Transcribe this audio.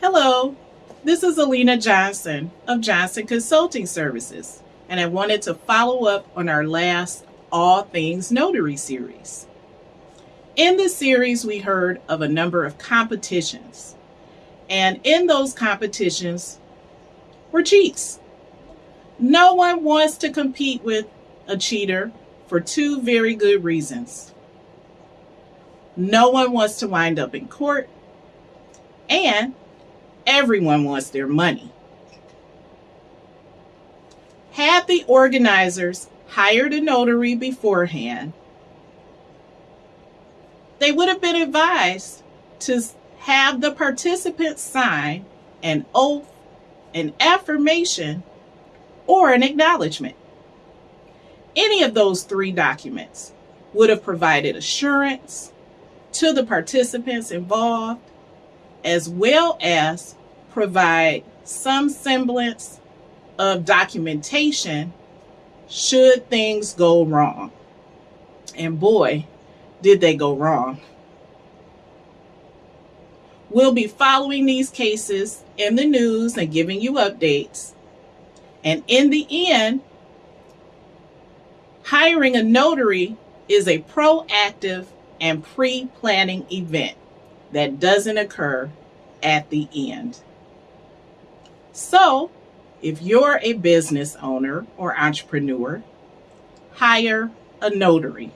Hello, this is Alina Johnson of Johnson Consulting Services, and I wanted to follow up on our last All Things Notary series. In this series, we heard of a number of competitions, and in those competitions were cheats. No one wants to compete with a cheater for two very good reasons. No one wants to wind up in court, and everyone wants their money. Had the organizers hired a notary beforehand, they would have been advised to have the participants sign an oath, an affirmation, or an acknowledgement. Any of those three documents would have provided assurance to the participants involved, as well as provide some semblance of documentation should things go wrong. And boy, did they go wrong. We'll be following these cases in the news and giving you updates. And in the end, hiring a notary is a proactive and pre planning event that doesn't occur at the end. So, if you're a business owner or entrepreneur, hire a notary.